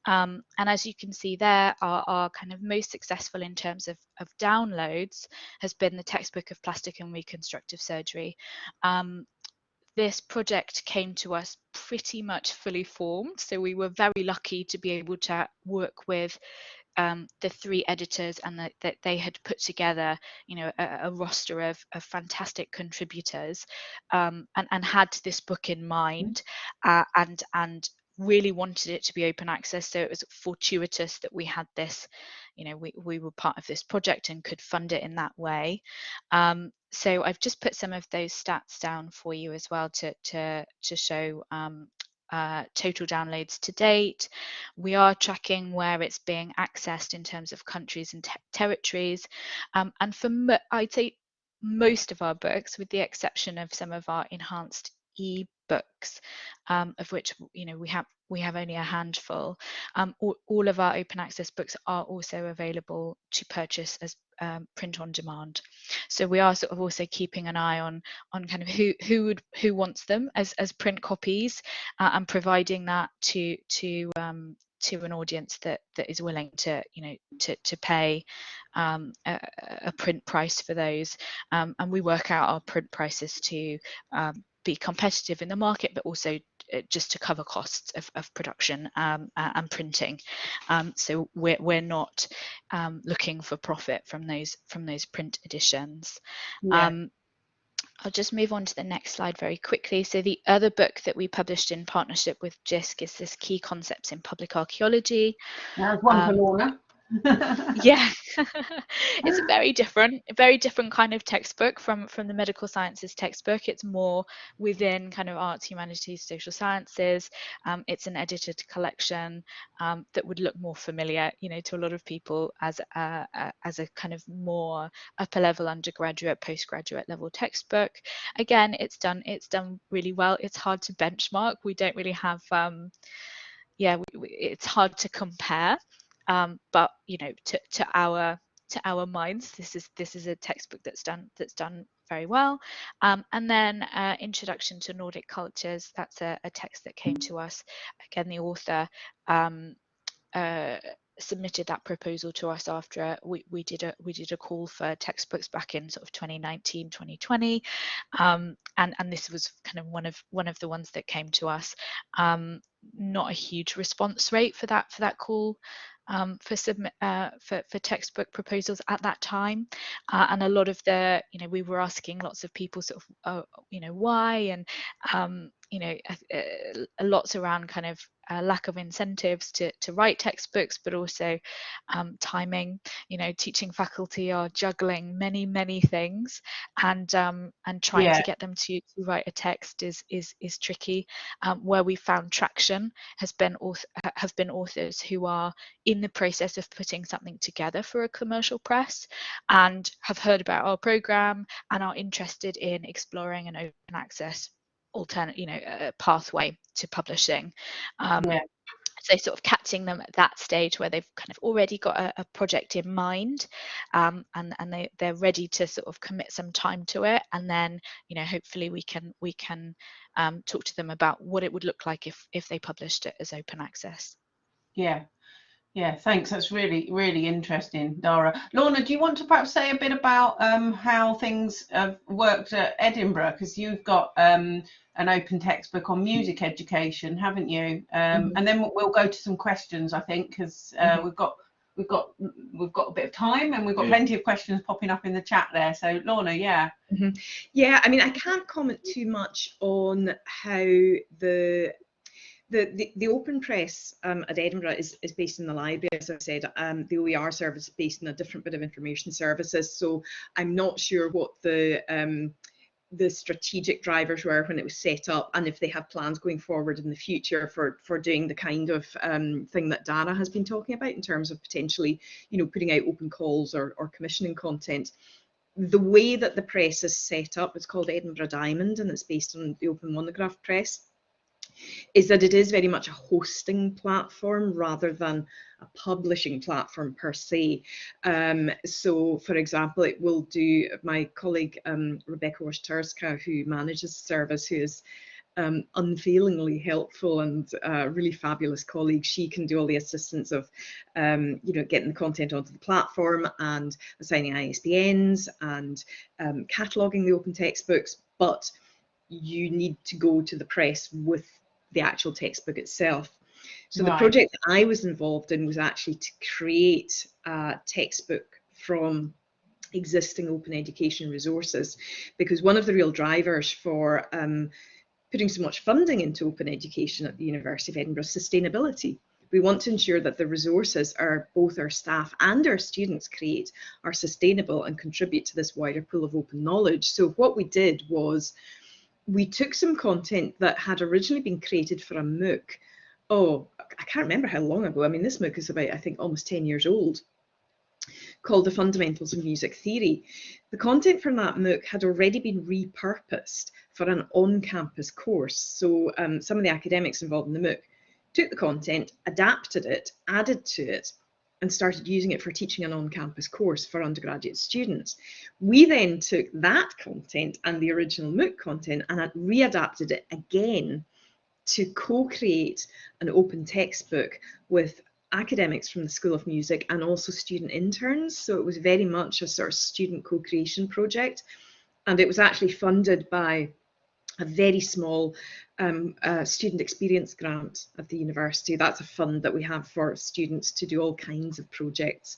Um, and as you can see there, our, our kind of most successful in terms of of downloads has been the textbook of plastic and reconstructive surgery. This project came to us pretty much fully formed. So we were very lucky to be able to work with um, the three editors and that the, they had put together, you know, a, a roster of, of, fantastic contributors um, and, and had this book in mind uh, and and really wanted it to be open access. So it was fortuitous that we had this, you know, we, we were part of this project and could fund it in that way. Um, so I've just put some of those stats down for you as well to to to show um, uh, total downloads to date. We are tracking where it's being accessed in terms of countries and te territories. Um, and for I'd say most of our books, with the exception of some of our enhanced e-books, um, of which you know we have we have only a handful. Um, all, all, of our open access books are also available to purchase as um, print on demand. So we are sort of also keeping an eye on on kind of who who would who wants them as as print copies uh, and providing that to to um, to an audience that that is willing to you know to to pay um, a, a, print price for those um, and we work out our print prices to um, be competitive in the market but also uh, just to cover costs of, of production um, and printing. Um, so we're, we're not um, looking for profit from those from those print editions. Yeah. Um, I'll just move on to the next slide very quickly. So the other book that we published in partnership with JISC is this Key Concepts in Public Archaeology. There's one for um, Lorna. [LAUGHS] yeah [LAUGHS] it's a very [LAUGHS] different very different kind of textbook from from the medical sciences textbook. It's more within kind of arts humanities social sciences. Um, it's an edited collection um, that would look more familiar you know to a lot of people as a, a, as a kind of more upper level undergraduate postgraduate level textbook. Again it's done it's done really well. It's hard to benchmark. We don't really have um, yeah we, we, it's hard to compare um, but you know to, to our to our minds this is this is a textbook that's done that's done very well. Um, and then uh, introduction to nordic cultures that's a, a, text that came to us. Again the author um, uh, submitted that proposal to us after we, we did a we did a call for textbooks back in sort of 2019 2020 um, and and this was kind of one of one of the ones that came to us. Um, not a huge response rate for that for that call um, for submit uh, for, for textbook proposals at that time. Uh, and a lot of the you know we were asking lots of people sort of uh, you know why and um, you know lots around kind of uh, lack of incentives to, to write textbooks, but also um, timing. You know, teaching faculty are juggling many, many things, and um, and trying yeah. to get them to, to write a text is is is tricky. Um, where we found traction has been author, have been authors who are in the process of putting something together for a commercial press and have heard about our program and are interested in exploring an open access alternate, you know, a pathway to publishing. Um, yeah. So sort of catching them at that stage where they've kind of already got a, a project in mind, um, and and they they're ready to sort of commit some time to it, and then you know hopefully we can we can um, talk to them about what it would look like if if they published it as open access. Yeah, yeah, thanks. That's really, really interesting, Dhara. Lorna, do you want to perhaps say a bit about um, how things have worked at Edinburgh? Because you've got um, an open textbook on music education, haven't you? Um, mm -hmm. And then we'll go to some questions, I think, because uh, mm -hmm. we've got we've got we've got a bit of time and we've got yeah. plenty of questions popping up in the chat there. So Lorna, yeah. Mm -hmm. Yeah, I mean, I can't comment too much on how the the, the, Open Press um, at Edinburgh is, is based in the library, as I said. Um, the OER service is based in a different bit of information services. So I'm not sure what the um, the strategic drivers were when it was set up and if they have plans going forward in the future for for doing the kind of um, thing that Dhara has been talking about in terms of potentially you know putting out open calls or, or commissioning content the way that the press is set up it's called Edinburgh Diamond and it's based on the open monograph press is that it is very much a hosting platform rather than a publishing platform per se. Um, so, for example, it will do my colleague um, Rebecca Waszturska, who manages the service, who is um, unfailingly helpful and uh, really fabulous colleague. She can do all the assistance of, um, you know, getting the content onto the platform and assigning ISBNs and um, cataloguing the open textbooks. But you need to go to the press with the actual textbook itself. So right. the project that I was involved in was actually to create a textbook from existing open education resources because one of the real drivers for um, putting so much funding into open education at the University of Edinburgh is sustainability. We want to ensure that the resources are both our staff and our students create are sustainable and contribute to this wider pool of open knowledge. So what we did was we took some content that had originally been created for a MOOC. Oh, I can't remember how long ago. I mean, this MOOC is about, I think, almost 10 years old, called The Fundamentals of Music Theory. The content from that MOOC had already been repurposed for an on-campus course. So um, some of the academics involved in the MOOC took the content, adapted it, added to it, and started using it for teaching an on-campus course for undergraduate students. We then took that content and the original MOOC content and readapted it again to co-create an open textbook with academics from the School of Music and also student interns. So it was very much a sort of student co-creation project. And it was actually funded by a very small um, uh, student experience grant at the university. That's a fund that we have for students to do all kinds of projects.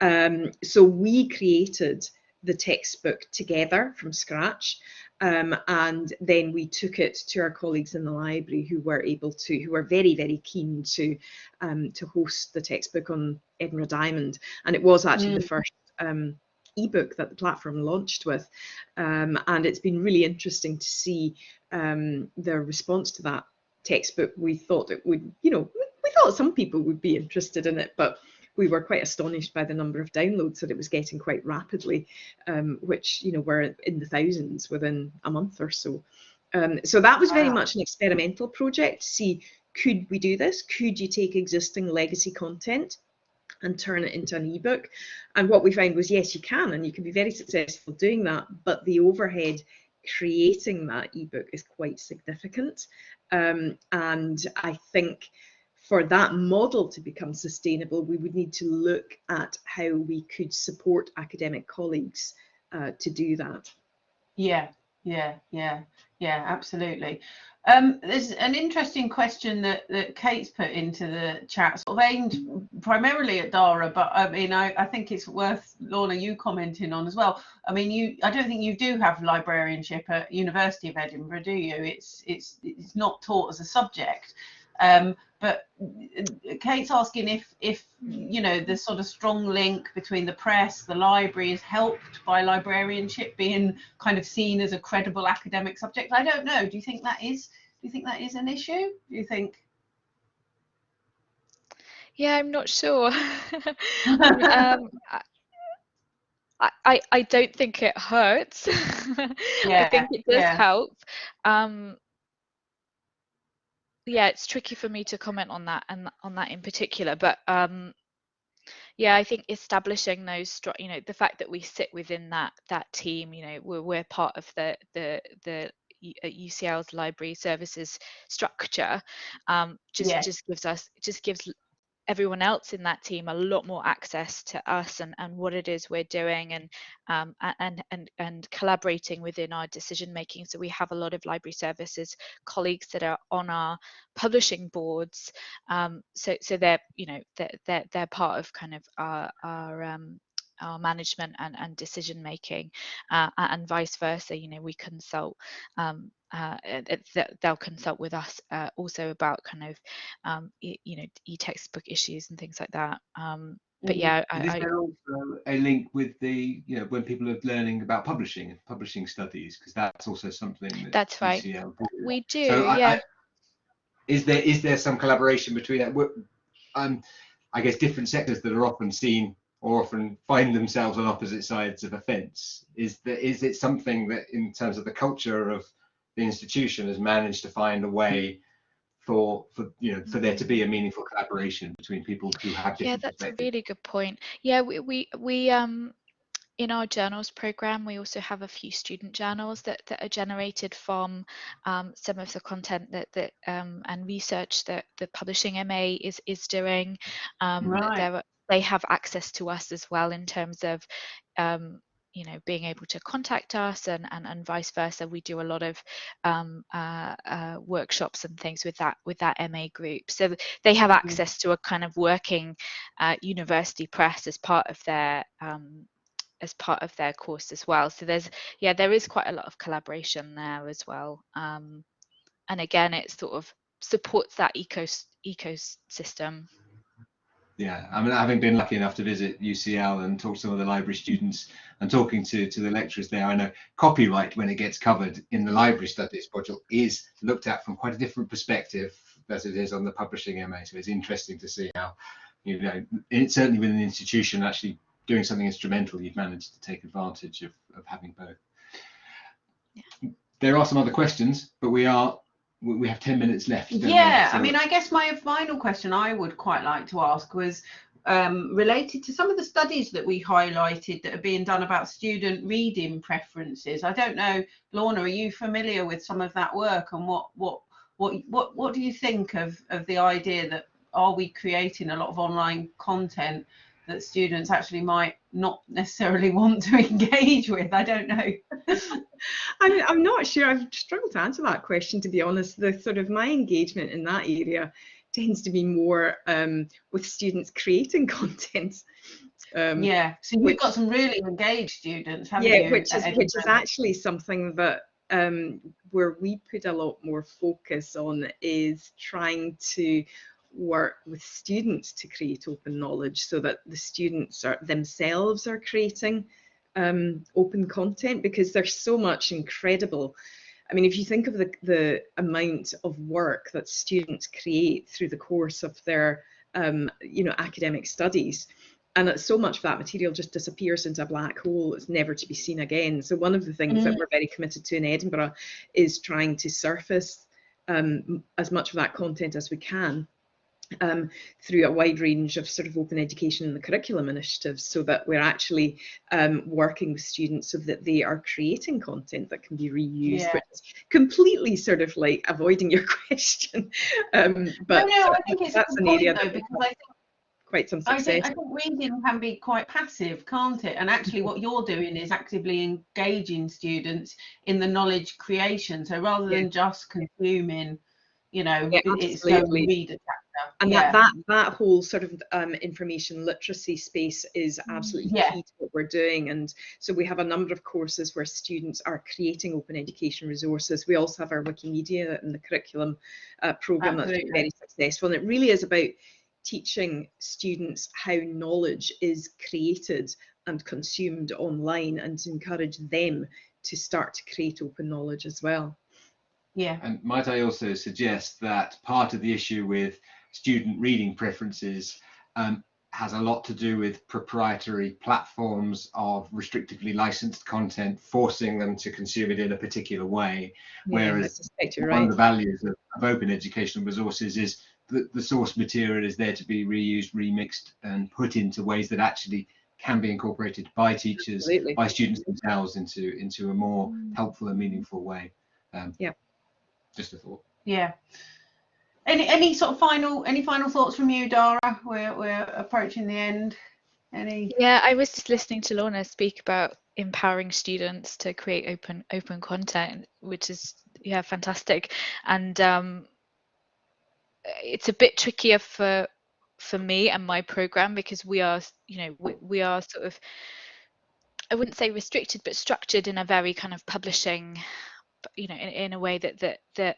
Um, so we created the textbook together from scratch um, and then we took it to our colleagues in the library who were able to, who were very, very keen to um, to host the textbook on Edinburgh Diamond. And it was actually mm. the first um, ebook that the platform launched with. Um, and it's been really interesting to see um, their response to that textbook. We thought it would, you know, we thought some people would be interested in it, but we were quite astonished by the number of downloads that it was getting quite rapidly, um, which, you know, were in the thousands within a month or so. Um, so that was very much an experimental project to see could we do this? Could you take existing legacy content and turn it into an ebook. And what we found was, yes, you can, and you can be very successful doing that, but the overhead creating that ebook is quite significant. Um, and I think for that model to become sustainable, we would need to look at how we could support academic colleagues uh, to do that. Yeah, yeah, yeah, yeah, absolutely. Um, there's an interesting question that, that Kate's put into the chat, sort of aimed primarily at Dhara, but I mean, I, I think it's worth Lorna you commenting on as well. I mean, you, I don't think you do have librarianship at University of Edinburgh, do you? It's it's it's not taught as a subject. Um, but Kate's asking if, if you know, the sort of strong link between the press, the library is helped by librarianship being kind of seen as a credible academic subject. I don't know. Do you think that is? Do you think that is an issue? Do you think? Yeah, I'm not sure. [LAUGHS] um, I, I, I don't think it hurts. [LAUGHS] Yeah, I think it does yeah. help. Um, yeah, it's tricky for me to comment on that and on that in particular, but um, yeah, I think establishing those, you know, the fact that we sit within that that team, you know, we're we're part of the the the UCL's library services structure, um, just just gives us just gives everyone else in that team a lot more access to us and, and what it is we're doing and um, and and and collaborating within our decision making. So we have a lot of library services colleagues that are on our publishing boards. Um, so so they're you know they're, they're they're part of kind of our our um, our management and, and decision making uh, and vice versa you know we consult um, uh, they'll consult with us uh, also about kind of um, you know e-textbook issues and things like that um, but yeah I, is there also a link with the you know when people are learning about publishing and publishing studies? Because that's also something that that's right. we do so yeah I, I, is there is there some collaboration between that? Um i guess different sectors that are often seen or often find themselves on opposite sides of a fence. Is that is it something that in terms of the culture of the institution has managed to find a way for for you know for there to be a meaningful collaboration between people who have yeah that's a really good point. Yeah we we, we um in our journals program we also have a few student journals that, that are generated from um, some of the content that that um, and research that the publishing ma is is doing. Um, right. They have access to us as well in terms of um, you know being able to contact us and and, and vice versa. We do a lot of um, uh, uh, workshops and things with that with that ma group. So they have mm-hmm. access to a kind of working uh, university press as part of their um, as part of their course as well. So there's yeah there is quite a lot of collaboration there as well. Um, and again it sort of supports that eco ecosystem yeah i mean having been lucky enough to visit ucl and talk to some of the library students and talking to to the lecturers there i know copyright when it gets covered in the library studies module is looked at from quite a different perspective as it is on the publishing ma so it's interesting to see how you know it's certainly within the institution actually doing something instrumental you've managed to take advantage of, of having both yeah. there are some other questions but we are we have 10 minutes left. Yeah, so I mean, I guess my final question I would quite like to ask was um, related to some of the studies that we highlighted that are being done about student reading preferences. I don't know, Lorna, are you familiar with some of that work and what what what what what do you think of of the idea that are we creating a lot of online content that students actually might not necessarily [LAUGHS] want to engage with. I don't know. [LAUGHS] I'm, I'm not sure. I've struggled to answer that question, to be honest. The sort of my engagement in that area tends to be more um, with students creating [LAUGHS] content. Um, yeah, so you've got some really engaged students, haven't yeah, you? Yeah, which is which is actually something that um, where we put a lot more focus on is trying to work with students to create open knowledge so that the students are themselves are creating um, open content because there's so much incredible I mean, if you think of the, the amount of work that students create through the course of their, um, you know, academic studies, and that so much of that material just disappears into a black hole, it's never to be seen again. So one of the things mm. that we're very committed to in Edinburgh is trying to surface um, as much of that content as we can um, through a wide range of sort of open education and the curriculum initiatives so that we're actually um, working with students so that they are creating content that can be reused, yeah. which is completely sort of like avoiding your [LAUGHS] question. Um, but no, no, I think it's that's an area though, that because I think quite some success. I think, I think reading can be quite passive, can't it? And actually what you're doing is actively engaging students in the knowledge creation. So rather than just consuming, you know, yeah, it's going to read and yeah. that, that that whole sort of um, information literacy space is absolutely yeah. key to what we're doing and so we have a number of courses where students are creating open education resources we also have our wikimedia and the curriculum uh, program absolutely. that's been very successful and it really is about teaching students how knowledge is created and consumed online and to encourage them to start to create open knowledge as well yeah and might i also suggest that part of the issue with student reading preferences um, has a lot to do with proprietary platforms of restrictively licensed content, forcing them to consume it in a particular way. Yeah, Whereas one right. of the values of, of, open educational resources is that the source material is there to be reused, remixed, and put into ways that actually can be incorporated by teachers, Absolutely. by students themselves into into a more mm. helpful and meaningful way. Um, yeah. Just a thought. Yeah. Any any sort of final any final thoughts from you, Dhara? We're we're approaching the end. Any? Yeah, I was just listening to Lorna speak about empowering students to create open open content, which is yeah fantastic, and um, it's a bit trickier for for me and my program because we are you know we, we are sort of I wouldn't say restricted but structured in a very kind of publishing you know in, in a way that that that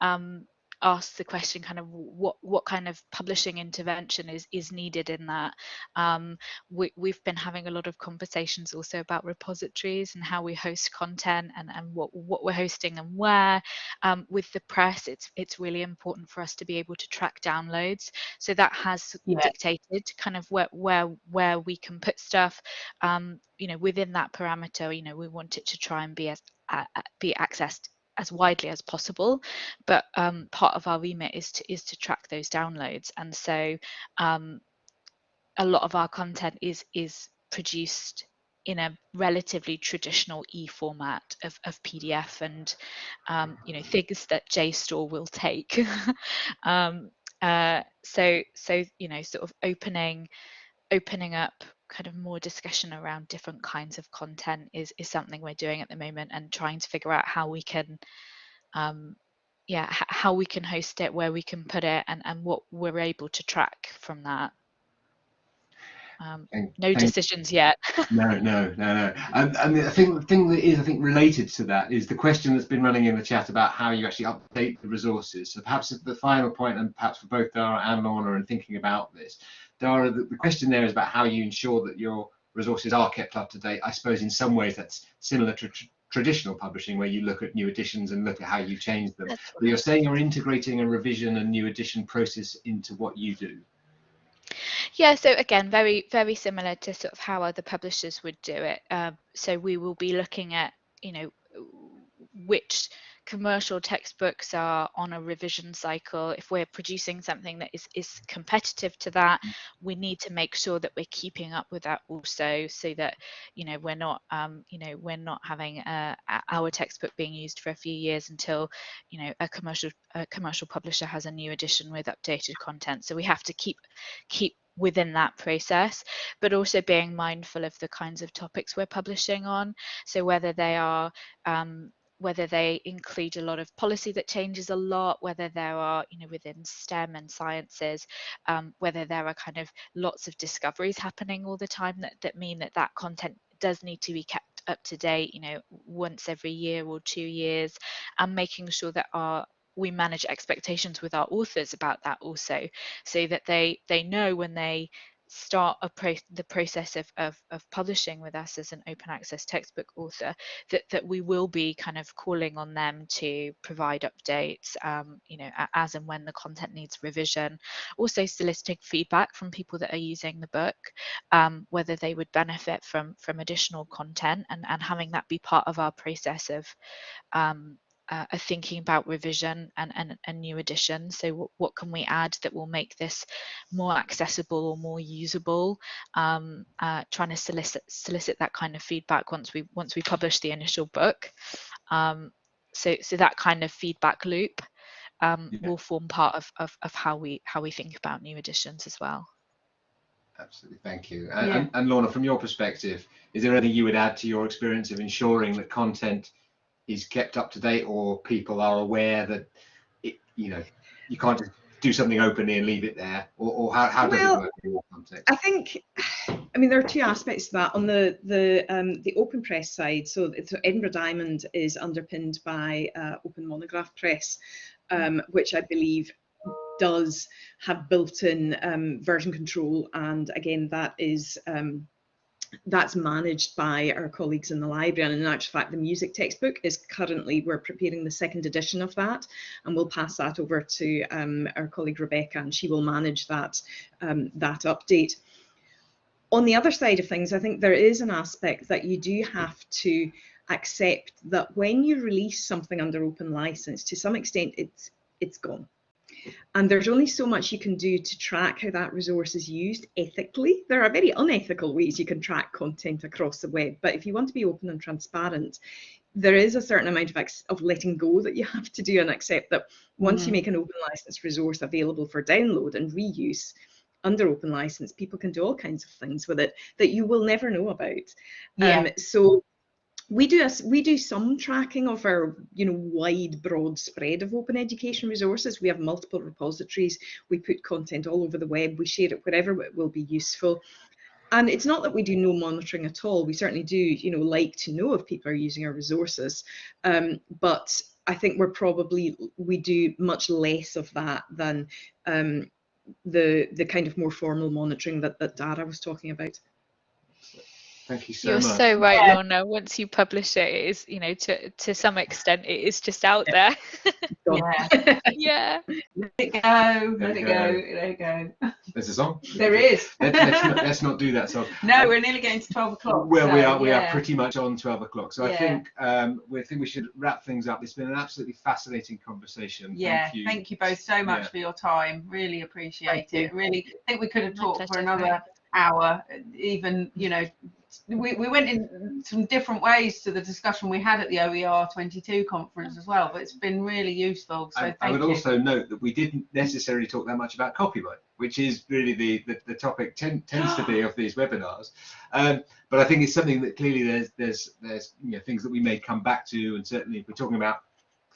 um asks the question kind of what what kind of publishing intervention is is needed in that? Um, we, we've been having a lot of conversations also about repositories and how we host content and and what what we're hosting and where. Um, with the press it's it's really important for us to be able to track downloads. So that has yeah. dictated kind of where where where we can put stuff. Um, you know within that parameter you know we want it to try and be as uh, be accessed as widely as possible but um, part of our remit is to is to track those downloads. And so um, a lot of our content is is produced in a relatively traditional e format of, of pdf and um, you know things that jstor will take. [LAUGHS] Um, uh, so so you know sort of opening opening up kind of more discussion around different kinds of content is is something we're doing at the moment and trying to figure out how we can um yeah how we can host it where we can put it and and what we're able to track from that um, no decisions yet. [LAUGHS] no, no, no, no. And, and I think the thing that is, I think, related to that is the question that's been running in the chat about how you actually update the resources. So perhaps the final point, and perhaps for both Dhara and Lorna, in thinking about this, Dhara, the, the question there is about how you ensure that your resources are kept up to date. I suppose in some ways that's similar to tr traditional publishing where you look at new editions and look at how you change them. But you're saying you're integrating a revision and new edition process into what you do. Yeah, so again, very, very similar to sort of how other publishers would do it. Uh, so we will be looking at, you know, which commercial textbooks are on a revision cycle if we're producing something that is is competitive to that mm. we need to make sure that we're keeping up with that also so that you know we're not um, you know we're not having uh, our textbook being used for a few years until you know a commercial a commercial publisher has a new edition with updated content so we have to keep keep within that process, but also being mindful of the kinds of topics we're publishing on. So whether they are um, whether they include a lot of policy that changes a lot, whether there are, you know, within STEM and sciences, um, whether there are kind of lots of discoveries happening all the time that, that mean that that content does need to be kept up to date, you know, once every year or two years, and making sure that our we manage expectations with our authors about that also so that they they know when they start pro the process of, of, of, publishing with us as an open access textbook author that, that we will be kind of calling on them to provide updates um, you know as and when the content needs revision. Also soliciting feedback from people that are using the book um, whether they would benefit from from additional content and, and having that be part of our process of um, uh, are thinking about revision and, and, and new additions. So what, what can we add that will make this more accessible or more usable? Um, uh, trying to solicit solicit that kind of feedback once we once we publish the initial book. Um, so so that kind of feedback loop um, yeah. will form part of, of, of how we how we think about new editions as well. Absolutely, thank you. And, yeah. and, and Lorna, from your perspective, is there anything you would add to your experience of ensuring that content is kept up to date or people are aware that it, you know you can't just do something openly and leave it there? Or, or how, how does well, it work in your context? I think i mean there are two aspects to that. On the the um, the open press side so, so edinburgh diamond is underpinned by uh, open monograph press um, which i believe does have built-in um, version control. And again that is um, that's managed by our colleagues in the library. And in actual fact, the music textbook is currently, we're preparing the second edition of that, and we'll pass that over to um, our colleague Rebecca, and she will manage that, um, that update. On the other side of things, I think there is an aspect that you do have to accept that when you release something under open license, to some extent, it's it's gone. And there's only so much you can do to track how that resource is used ethically. There are very unethical ways you can track content across the web, but if you want to be open and transparent, there is a certain amount of, of letting go that you [LAUGHS] have to do and accept that once mm. you make an open license resource available for download and reuse, under open license, people can do all kinds of things with it that you will never know about. Yeah. Um, so we do a we do some tracking of our you know wide broad spread of open education resources. We have multiple repositories. We put content all over the web. We share it wherever it will be useful. And it's not that we do no monitoring at all. We certainly do you know like to know if people are using our resources. Um, but i think we're probably we do much less of that than um, the the kind of more formal monitoring that, that dhara was talking about Thank you so You're much. so right, Yeah. Lorna. Once you publish it, it is, you know, to to some extent, it is just out there. [LAUGHS] Yeah. yeah. [LAUGHS] Let it go. Let it it go. go. Let it go. There's a song. There is. Let, let's, not, let's not do that song. No, we're nearly getting to 12 o'clock. Well, we so, are we are pretty much on 12 o'clock. So I think um, we think we should wrap things up. It's been an absolutely fascinating conversation. Yeah, Thank you. both so much Yeah. for your time. Really appreciate Thank you. it. Really I think we could have talked for another hour. Even you know, we, we went in some different ways to the discussion we had at the OER 22 conference as well. But it's been really useful. So I, thank I would you. also note that we didn't necessarily talk that much about copyright, which is really the the, the topic ten, tends to be of these webinars. Um, but I think it's something that clearly there's there's there's you know things that we may come back to, and certainly if we're talking about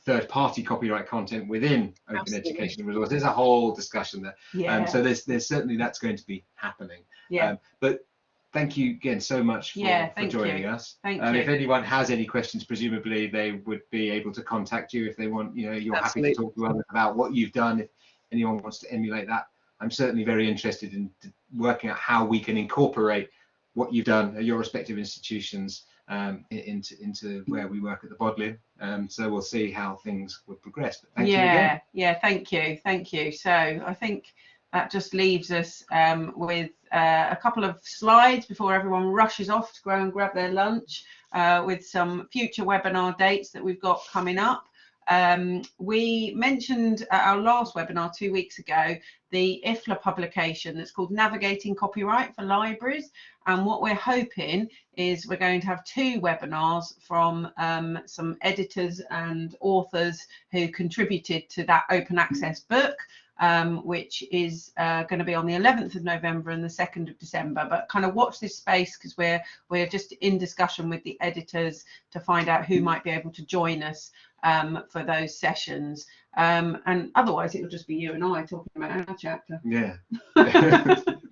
third-party copyright content within open Absolutely. education resources, there's a whole discussion there. yeah, Um, so there's there's certainly that's going to be happening. yeah. Um, but thank you again so much for, Yeah, for joining you. us. Thank um, you. If anyone has any questions, presumably they would be able to contact you if they want. You know, you're happy to talk to others about what you've done. If anyone wants to emulate that, I'm certainly very interested in working out how we can incorporate what you've done at your respective institutions um, into into where we work at the Bodleian. Um, so we'll see how things would progress. But thank you yeah, again. yeah, thank you, thank you. So I think that just leaves us um, with uh, a couple of slides before everyone rushes off to go and grab their lunch uh, with some future webinar dates that we've got coming up. Um, we mentioned at our last webinar two weeks ago the IFLA publication that's called Navigating Copyright for Libraries. And what we're hoping is we're going to have two webinars from um, some editors and authors who contributed to that open access book, um, which is uh, going to be on the 11th of November and the 2nd of December. But kind of watch this space because we're we're just in discussion with the editors to find out who might be able to join us um, for those sessions. Um, and otherwise, it will just be you and I talking about our chapter. Yeah. [LAUGHS] [LAUGHS]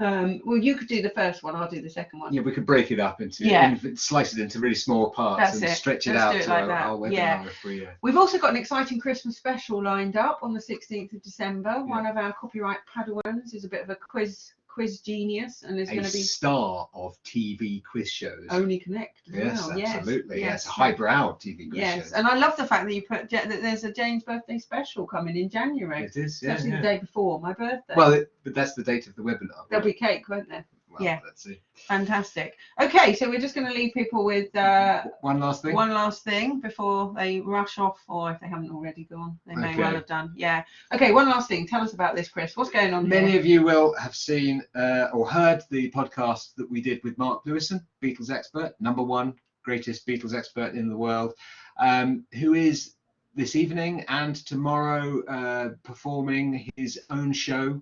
um, well, you could do the first one. I'll do the second one. Yeah, we could break it up into Yeah. slice it into really small parts That's and it. stretch it Let's out it to like our, our webinar Yeah. we. Uh, We've also got an exciting Christmas special lined up on the 16th of December. One of our copyright Padawans is a bit of a quiz quiz genius and is a going to be star of TV quiz shows. only connect. as yes, well. absolutely. Yes, yes. highbrow TV quiz Yes, shows. and I love the fact that you put that there's a Jane's birthday special coming in January. it is. Yeah, actually yeah. the day before my birthday. Well, it, but that's the date of the webinar. There'll right? be cake, won't there? Well, yeah. Let's see. Fantastic. Okay, so we're just going to leave people with uh, One last thing. one last thing before they rush off, or if they haven't already gone, they may well have done. Yeah. Okay, one last thing. Tell us about this, Chris. What's going on Many here? of you will have seen uh, or heard the podcast that we did with Mark Lewisohn, Beatles expert, number one greatest Beatles expert in the world, um, who is this evening and tomorrow uh, performing his own show,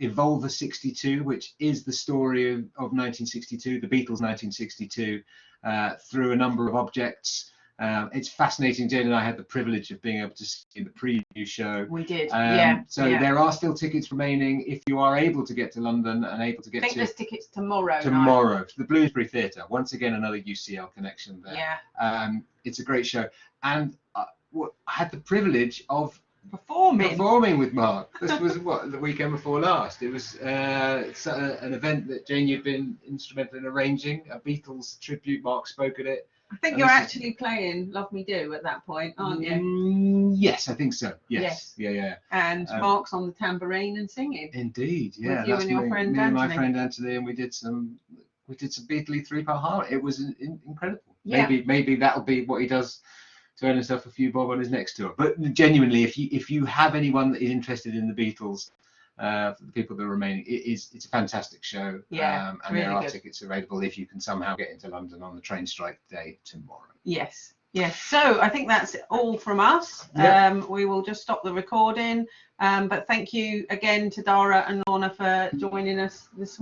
Evolver 62, which is the story of, of 1962, the Beatles 1962, uh, through a number of objects. Um, it's fascinating. Jane and I had the privilege of being able to see the preview show. We did. Um, yeah. So yeah. there are still tickets remaining if you are able to get to London and able to I get think to there's tickets tomorrow. night. tomorrow to the Bloomsbury Theatre. Once again, another UCL connection there. Yeah. Um, it's a great show, and uh, what- I had the privilege of Performing. performing with Mark. This was [LAUGHS] what the weekend before last. It was uh, a, an event that Jane you've been instrumental in arranging. A Beatles tribute. Mark spoke at it. I think and you're this is- actually playing Love Me Do at that point, aren't you? Mm, yes, I think so. Yes. Yes. Yeah, yeah. And Um, Mark's on the tambourine and singing. Indeed, yeah. you that's and your me, friend me and my friend Anthony, and we did some we did some Beatley three part harmony. It was in, in- incredible. Yeah. Maybe maybe that'll be what he does earn himself a few bob on his next tour. But genuinely, if you if you have anyone that is interested in the Beatles, uh, for the people that are remaining, it is it's a fantastic show. Yeah, um, and there are good. tickets available if you can somehow get into London on the train strike day tomorrow. Yes. Yes. So I think that's all from us. Yeah. Um, we will just stop the recording. Um, but thank you again to Dhara and Lorna for joining us this